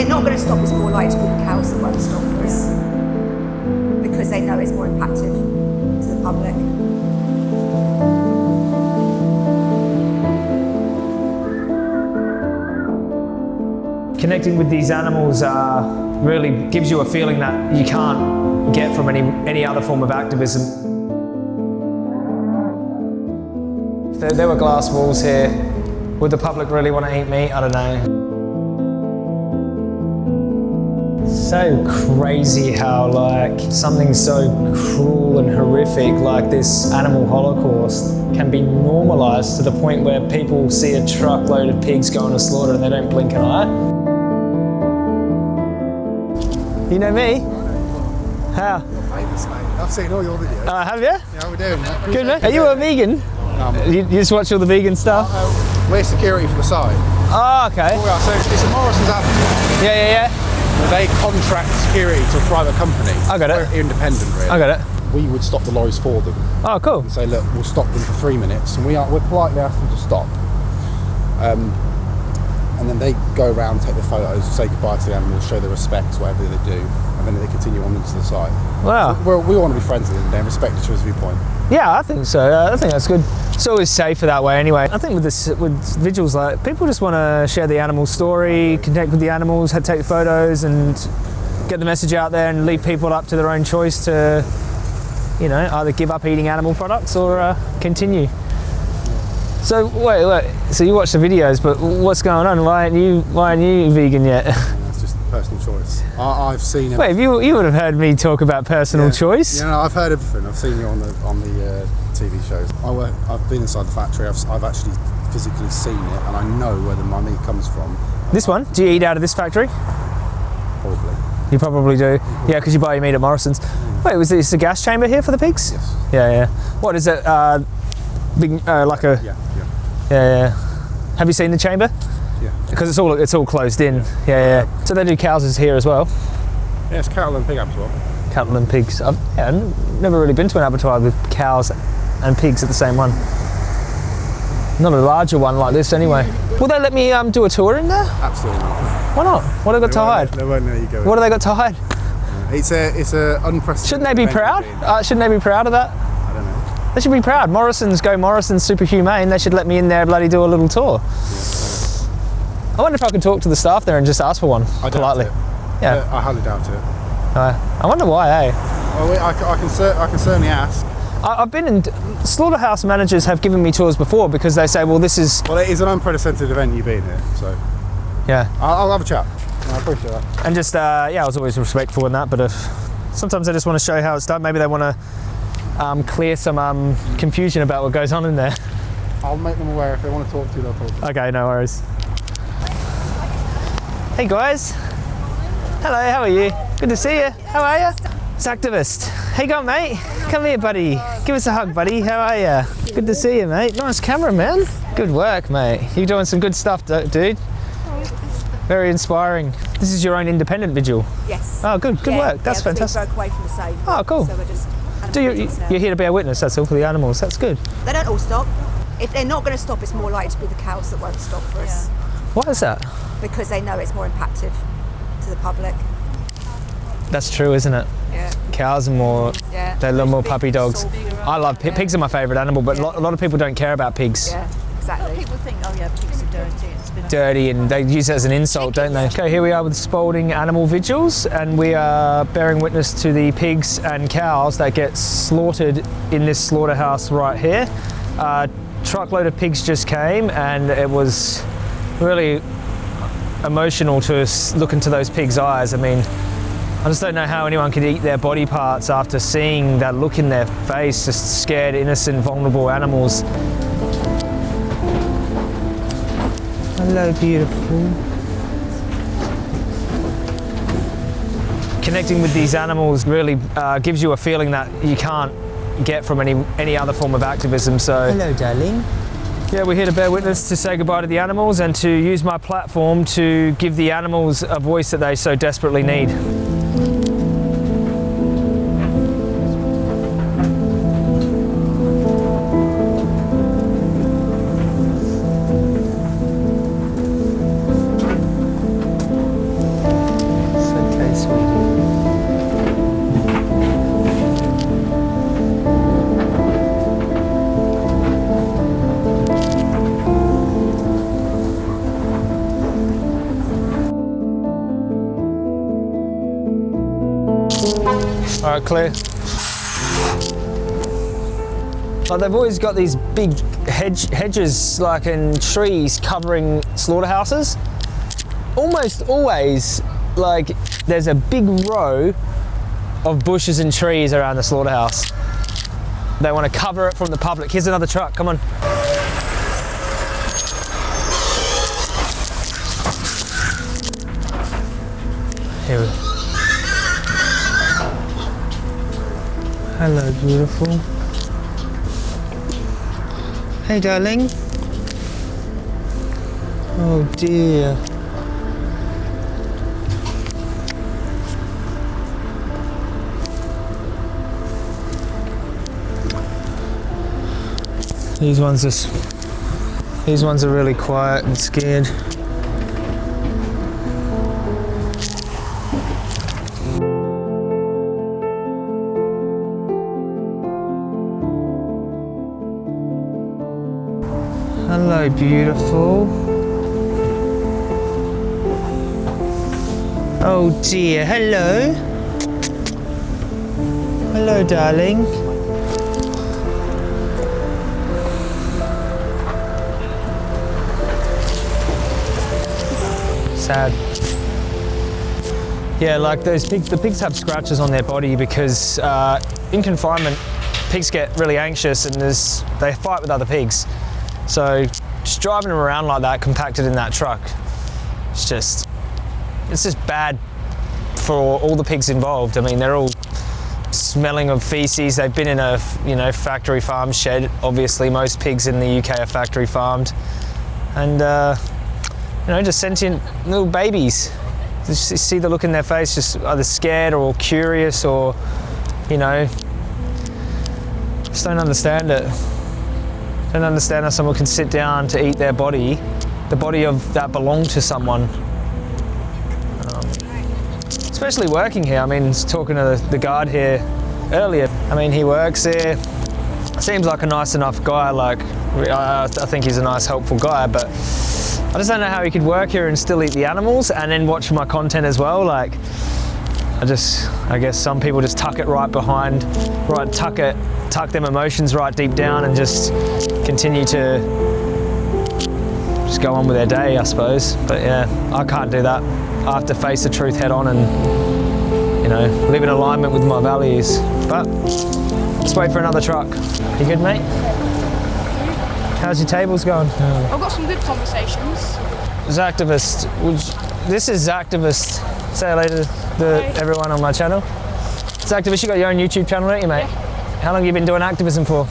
they're not going to stop, it's more likely to be the cows that won't stop for us. Because they know it's more impactful to the public. Connecting with these animals uh, really gives you a feeling that you can't get from any, any other form of activism. There, there were glass walls here, would the public really want to eat meat? I don't know. So crazy how like something so cruel and horrific like this animal holocaust can be normalized to the point where people see a truckload of pigs going to slaughter and they don't blink an eye. You know me? How? Famous. I've seen all your videos. Uh, have you? yeah, how we doing? mate? Good man. Are you a vegan? Um, You, you just watch all the vegan stuff? uh, we're security for the site. Oh, okay. We are, so it's a Morrison's Abattoir. Yeah, yeah, yeah. They contract security to a private company. I got it. We're independent, really. I got it. We would stop the lorries for them Oh, cool. and say, look, we'll stop them for three minutes, and we are we're politely ask them to stop. Um, and then they go around, take the photos, say goodbye to the animals, show their respects, whatever they do, and then they continue on into the site. Wow. We're, we want to be friends with them and respect each other's viewpoint. Yeah, I think so. Uh, I think that's good. It's always safer that way anyway. I think with this, with vigils, like people just want to share the animal story, connect with the animals, take photos, and get the message out there, and leave people up to their own choice to, you know, either give up eating animal products or uh, continue. So wait, wait. So you watch the videos, but what's going on? Why aren't you? Why aren't you vegan yet? It's just a personal choice. I, I've seen. wait, you you would have heard me talk about personal Yeah. choice. Yeah, no, I've heard everything. I've seen you on the on the uh, TV shows. I work, I've been inside the factory. I've, I've actually physically seen it, and I know where the meat comes from. This one? Do you eat out of this factory? Probably. You probably do. Yeah, because you buy your meat at Morrison's. Wait, was this a gas chamber here for the pigs? Yes. Yeah, yeah. What is it? Uh, big, uh, like a. Yeah. Yeah. Yeah, yeah. Have you seen the chamber? Yeah. Because it's all it's all closed in. Yeah, yeah. So they do cows here as well. Yeah, it's cattle and pig abattoir. Cattle and pigs. I've yeah, never really been to an abattoir with cows and pigs at the same one. Not a larger one like this, anyway. Will they let me um, do a tour in there? Absolutely not. Why not? What have they got to They won't- hide? They won't let you go. What have they got to hide? It's a it's a unprecedented. Shouldn't they be proud? Uh, shouldn't they be proud of that? I don't know. They should be proud. Morrison's go Morrison's super humane. They should let me in there, bloody do a little tour. I wonder if I could talk to the staff there and just ask for one I politely. it. Yeah. I highly doubt it. Uh, I wonder why, eh? Wait, I, I can cer- I can certainly ask. I, I've been in slaughterhouse managers have given me tours before because they say, well, this is Well, it is an unprecedented event you've been here, so yeah, I'll, I'll have a chat. I appreciate that. and just uh, yeah, I was always respectful in that. But if sometimes they just want to show how it's done, maybe they want to um, clear some um, confusion about what goes on in there. I'll make them aware if they want to talk to you. They'll talk. To you. Okay, no worries. Hey guys. Hello, how are you? Good to see you. How are you? It's activist. How you going, mate? Come here, buddy. Give us a hug, buddy. How are you? Good to see you, mate. Nice camera, man. Good work, mate. You're doing some good stuff, dude. Very inspiring. This is your own independent vigil. Yes. Oh, good. Good Yeah, work. That's yeah, fantastic. We broke away from the save. Oh, cool. So we're just. Do you, you're here to bear witness, that's all, for the animals. That's good. They don't all stop. If they're not going to stop, it's more likely to be the cows that won't stop for us Why is that? Because they know it's more impactful to the public. That's true, isn't it? Yeah. Cows are more Yeah. They're a little more Big, puppy dogs. I love pi- pigs. Are my favourite animal, but lo- a lot of people don't care about pigs. Yeah, exactly. People think, oh yeah, pigs are dirty. It's been Dirty, and they use it as an insult, don't they? Okay, here we are with Spalding Animal Vigils, and we are bearing witness to the pigs and cows that get slaughtered in this slaughterhouse right here. A truckload of pigs just came, and it was really emotional to look into those pigs' eyes. I mean, I just don't know how anyone could eat their body parts after seeing that look in their face, just scared, innocent, vulnerable animals. Hello, beautiful. Connecting with these animals really uh, gives you a feeling that you can't get from any any other form of activism. So Hello, darling. Yeah, we're here to bear witness to say goodbye to the animals and to use my platform to give the animals a voice that they so desperately need. Go clear. Like they've always got these big hedge, hedges, like in trees, covering slaughterhouses. Almost always, like there's a big row of bushes and trees around the slaughterhouse. They want to cover it from the public. Here's another truck. Come on. Here we Hello, beautiful. Hey, darling. Oh dear. These ones just these ones are really quiet and scared. Hello, beautiful. Oh dear, hello. Hello, darling. Sad. Yeah, like those pigs, the pigs have scratches on their body because uh, in confinement, pigs get really anxious and they fight with other pigs. So just driving them around like that, compacted in that truck, it's just, it's just bad for all the pigs involved. I mean, they're all smelling of feces. They've been in a, you know, factory farm shed. Obviously, most pigs in the UK are factory farmed, and uh, you know, just sentient little babies. Just see the look in their face, just either scared or curious, or you know, just don't understand it. Don't understand how someone can sit down to eat their body, the body of that belonged to someone. Um, especially working here. I mean, talking to the, guard here earlier. I mean, he works here. Seems like a nice enough guy. Like, I, I think he's a nice, helpful guy. But I just don't know how he could work here and still eat the animals and then watch my content as well. Like, I just, I guess some people just tuck it right behind, right, tuck it, tuck them emotions right deep down and just continue to just go on with their day, I suppose. But yeah, I can't do that. I have to face the truth head on and, you know, live in alignment with my values. But let's wait for another truck. You good, mate? How's your tables going? I've got some good conversations. Zactivist. This is Zactivist. Say hello to the, everyone on my channel. Zactivist, you got your own YouTube channel, don't you, mate? How long have you been doing activism for?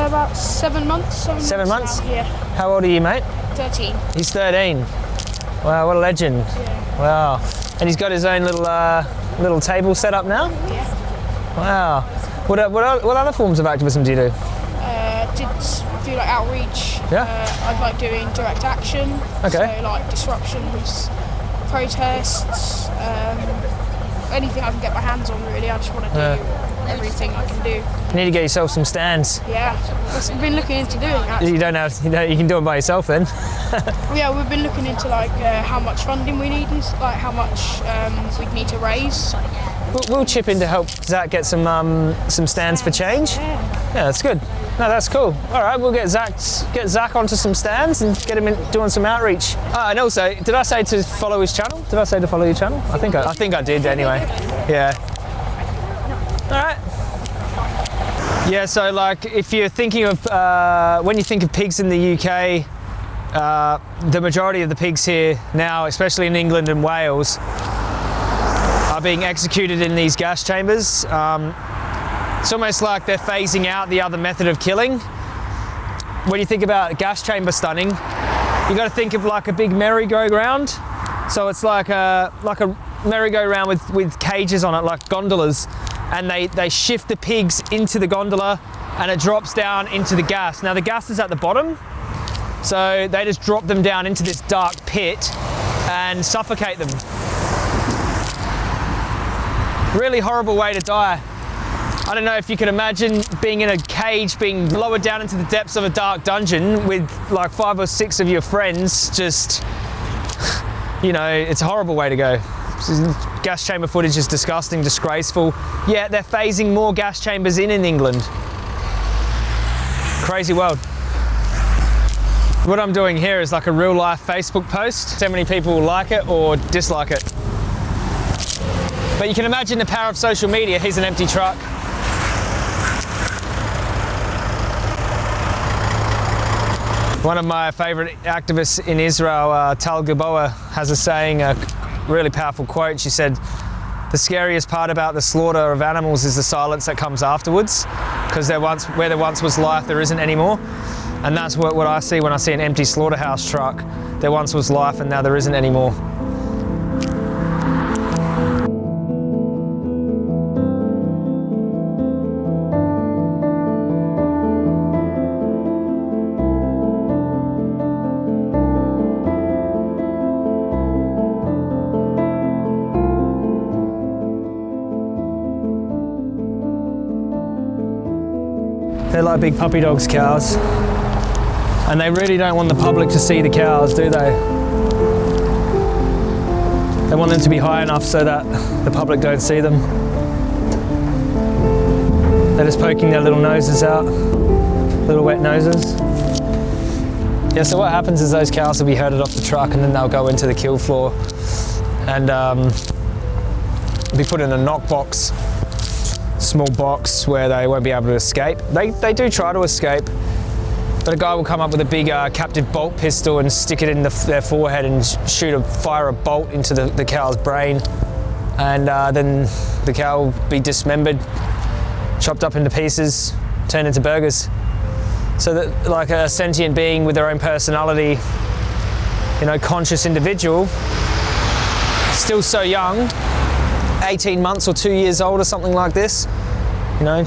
Uh, about seven months. Seven, Seven months? now, Yeah, How old are you, mate? 13. He's 13. Wow, what a legend. Wow. And he's got his own little uh, little table set up now? Yeah. Wow. What, what, what other forms of activism do you do? Uh, did do like outreach. Yeah. Uh, I like doing direct action. Okay. So like disruptions, protests, um, anything I can get my hands on. Really, I just want to do Yeah. Everything I can do. You need to get yourself some stands. Yeah. we've been looking into doing that. You don't have, you know, you can do it by yourself then. Yeah, we've been looking into like uh, how much funding we need and like how much um, we'd need to raise. We'll, we'll chip in to help Zach get some um, some stands for change. Yeah. Yeah, that's good. No, that's cool. All right, we'll get Zach get Zach onto some stands and get him in, doing some outreach. Ah, and also, did I say to follow his channel? Did I say to follow your channel? I think I, I think I did anyway. Yeah. All right. Yeah, so like if you're thinking of uh, when you think of pigs in the UK, uh, the majority of the pigs here now, especially in England and Wales, are being executed in these gas chambers. Um, it's almost like they're phasing out the other method of killing. When you think about gas chamber stunning, you got to think of like a big merry-go-round. So it's like a like a merry-go-round with with cages on it, like gondolas, and they they shift the pigs into the gondola, and it drops down into the gas. Now the gas is at the bottom, so they just drop them down into this dark pit and suffocate them. Really horrible way to die. I don't know if you can imagine being in a cage, being lowered down into the depths of a dark dungeon with like five or six of your friends. Just, you know, it's a horrible way to go. Gas chamber footage is disgusting, disgraceful. Yeah, they're phasing more gas chambers in in England. Crazy world. What I'm doing here is like a real life Facebook post. How many people like it or dislike it. But you can imagine the power of social media. Here's an empty truck. One of my favorite activists in Israel, uh, Tal Gilboa, has a saying, a really powerful quote. She said, the scariest part about the slaughter of animals is the silence that comes afterwards, because there once, where there once was life, there isn't anymore. And that's what, what I see when I see an empty slaughterhouse truck. There once was life and now there isn't anymore. Like big puppy dogs, cows. And they really don't want the public to see the cows, do they? They want them to be high enough so that the public don't see them. They're just poking their little noses out, little wet noses. Yeah, so what happens is those cows will be herded off the truck and then they'll go into the kill floor and um, be put in a knock box small box where they won't be able to escape. They, they do try to escape, but a guy will come up with a big uh, captive bolt pistol and stick it in the, their forehead and shoot a fire a bolt into the, the cow's brain, and uh, then the cow will be dismembered, chopped up into pieces, turned into burgers. So that, like a sentient being with their own personality, you know, conscious individual, still so young, 18 months or two years old or something like this, you know,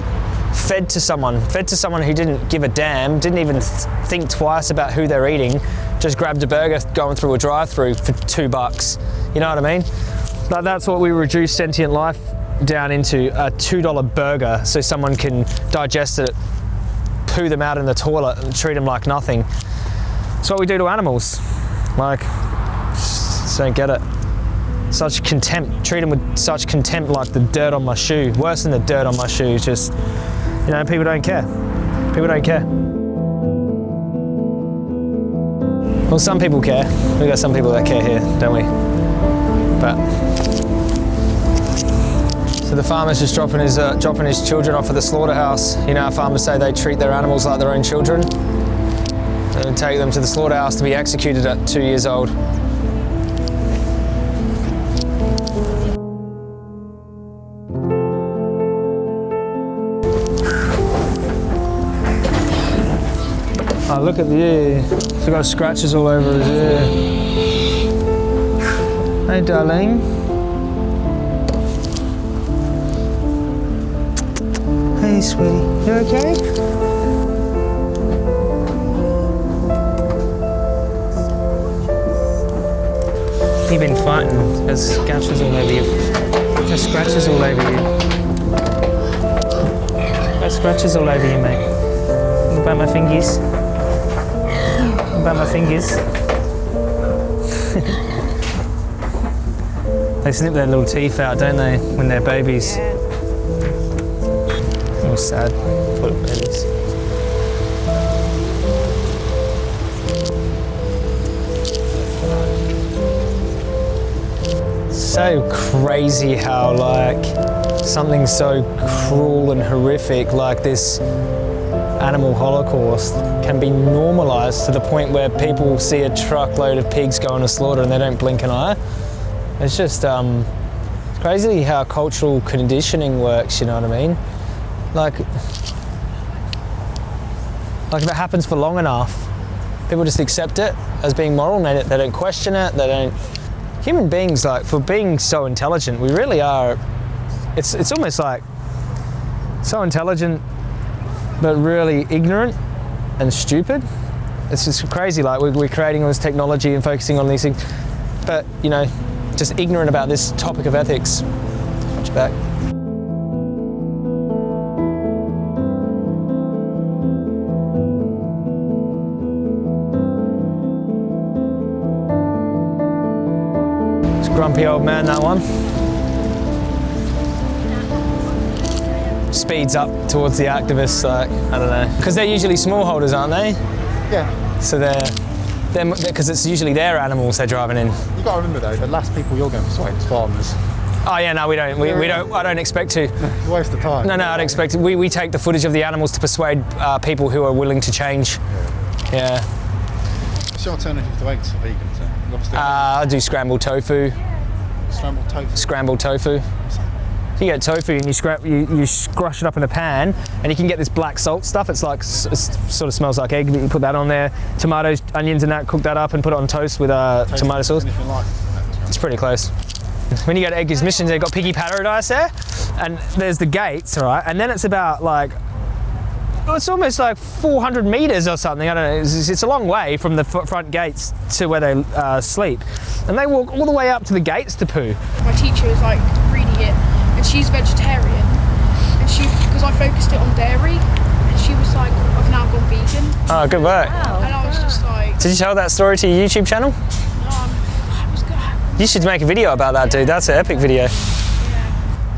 fed to someone, fed to someone who didn't give a damn, didn't even th think twice about who they're eating, just grabbed a burger going through a drive-through for two bucks. You know what I mean? Like that's what we reduce sentient life down into, a $2 burger so someone can digest it, poo them out in the toilet and treat them like nothing. That's what we do to animals. Like, just don't get it such contempt, treat them with such contempt like the dirt on my shoe. Worse than the dirt on my shoe, just, you know, people don't care. People don't care. Well, some people care. We've got some people that care here, don't we? But, so the farmer's just dropping his, uh, dropping his children off at the slaughterhouse. You know how farmers say they treat their animals like their own children? And take them to the slaughterhouse to be executed at two years old. Oh, look at the ear. It's got scratches all over his ear. Hey, darling. Hey, sweetie. You okay? You've been fighting. There's scratches all over you. There's scratches all over you. There's scratches all over you, mate. At my fingers about my fingers. they snip their little teeth out, don't they, when they're babies? All sad, poor babies. So crazy how like something so cruel and horrific like this animal holocaust can be normalised to the point where people see a truckload of pigs going to slaughter and they don't blink an eye. It's just um, it's crazy how cultural conditioning works, you know what I mean? Like, like if it happens for long enough, people just accept it as being moral and they, they don't question it, they don't... Human beings, like, for being so intelligent, we really are, it's, it's almost like so intelligent but really ignorant and stupid. It's just crazy, like we're, creating all this technology and focusing on these things, but you know, just ignorant about this topic of ethics. Watch back. It's grumpy old man, that one. Speeds up towards the activists. Like I don't know, because they're usually smallholders, aren't they? Yeah. So they're they're because it's usually their animals they're driving in. You've got to remember though, the last people you're going to persuade is farmers. Oh yeah, no, we don't. We, we don't. I don't expect to. It's a waste of time. No, no, I don't expect it. We, we take the footage of the animals to persuade uh, people who are willing to change. Yeah. What's your alternative to eggs for vegans? Uh, I do scrambled tofu. scrambled tofu. Scrambled tofu. You get tofu and you, scrap, you, you scrush it up in a pan, and you can get this black salt stuff. It's like s- s- sort of smells like egg. But you put that on there, tomatoes, onions, and that. Cook that up and put it on toast with uh, tomato sauce. Like It's pretty close. When you go to Edgar's Missions, they've got Piggy Paradise there, and there's the gates, all right? And then it's about like, it's almost like 400 meters or something. I don't know. It's, it's a long way from the front gates to where they uh, sleep, and they walk all the way up to the gates to poo. My teacher was like reading it, and she's vegetarian, and she because I focused it on dairy, and she was like, I've now gone vegan, Oh, good work. and I was just like, Did you tell that story to your YouTube channel? um, I was good. You should make a video about that, dude. That's an epic video.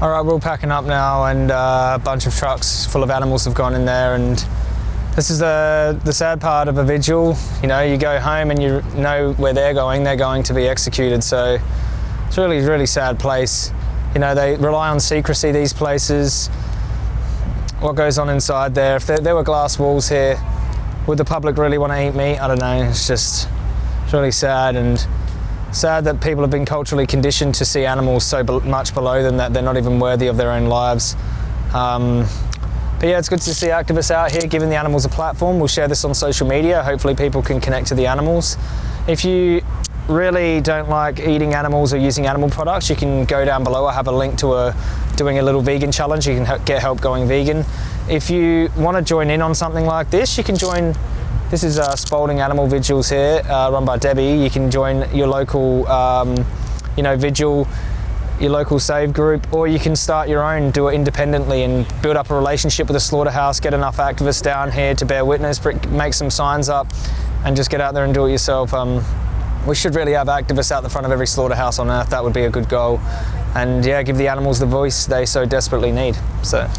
All right, we're all packing up now, and uh, a bunch of trucks full of animals have gone in there. And this is the the sad part of a vigil. You know, you go home and you know where they're going. They're going to be executed. So it's really, really sad place. You know, they rely on secrecy. These places. What goes on inside there? If there, there were glass walls here, would the public really want to eat meat? I don't know. It's just it's really sad and sad that people have been culturally conditioned to see animals so be- much below them that they're not even worthy of their own lives. Um, but yeah, it's good to see activists out here giving the animals a platform. We'll share this on social media. Hopefully, people can connect to the animals. If you really don't like eating animals or using animal products, you can go down below. I have a link to a doing a little vegan challenge. You can get help going vegan. If you want to join in on something like this, you can join this is uh, Spalding Animal Vigils here, uh, run by Debbie. You can join your local, um, you know, vigil, your local save group, or you can start your own, do it independently, and build up a relationship with a slaughterhouse. Get enough activists down here to bear witness, make some signs up, and just get out there and do it yourself. Um, we should really have activists out the front of every slaughterhouse on earth. That would be a good goal. And yeah, give the animals the voice they so desperately need. So.